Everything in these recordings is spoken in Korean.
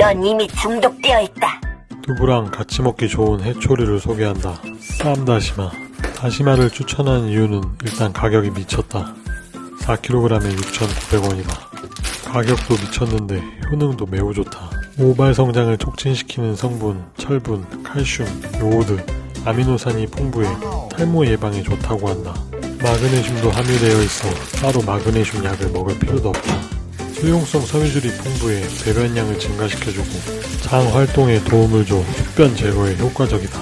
넌 이미 중독되어 있다. 두부랑 같이 먹기 좋은 해초리를 소개한다. 쌈 다시마. 다시마를 추천한 이유는 일단 가격이 미쳤다. 4kg에 6,900원이다. 가격도 미쳤는데 효능도 매우 좋다. 모발 성장을 촉진시키는 성분, 철분, 칼슘, 요오드, 아미노산이 풍부해 탈모 예방에 좋다고 한다. 마그네슘도 함유되어 있어 따로 마그네슘 약을 먹을 필요도 없다. 수용성 섬유질이 풍부해 배변량을 증가시켜주고 장 활동에 도움을 줘 숙변 제거에 효과적이다.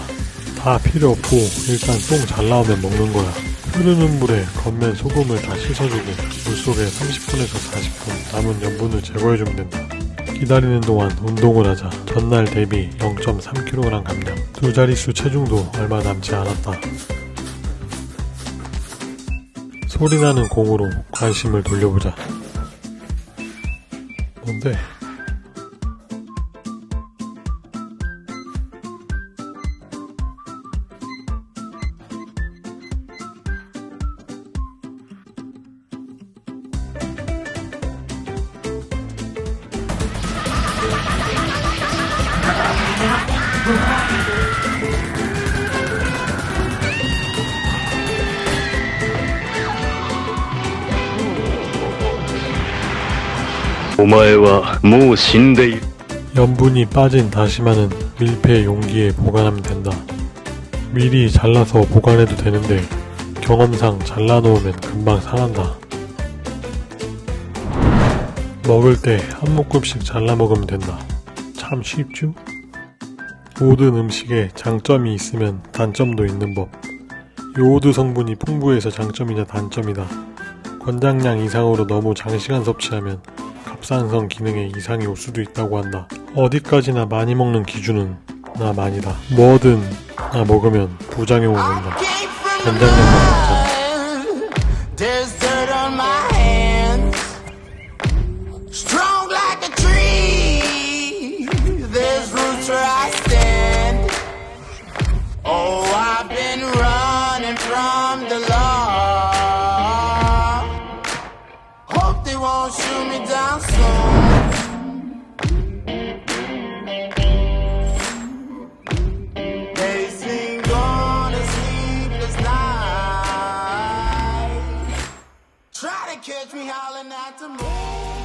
다 필요 없고 일단 똥 잘 나오면 먹는 거야. 흐르는 물에 겉면 소금을 다 씻어주고 물속에 30분에서 40분 남은 염분을 제거해주면 된다. 기다리는 동안 운동을 하자. 전날 대비 0.3kg 감량. 두 자릿수 체중도 얼마 남지 않았다. 소리나는 공으로 관심을 돌려보자. 뭔데? 염분이 빠진 다시마는 밀폐 용기에 보관하면 된다. 미리 잘라서 보관해도 되는데 경험상 잘라놓으면 금방 상한다. 먹을 때 한 모금씩 잘라 먹으면 된다. 참 쉽죠? 모든 음식에 장점이 있으면 단점도 있는 법. 요오드 성분이 풍부해서 장점이자 단점이다. 권장량 이상으로 너무 장시간 섭취하면 갑상선 기능에 이상이 올 수도 있다고 한다. 어디까지나 많이 먹는 기준은 나 많이다. 뭐든 나 먹으면 부작용은 온다. 권장량만 먹자. catch me howling at the moon.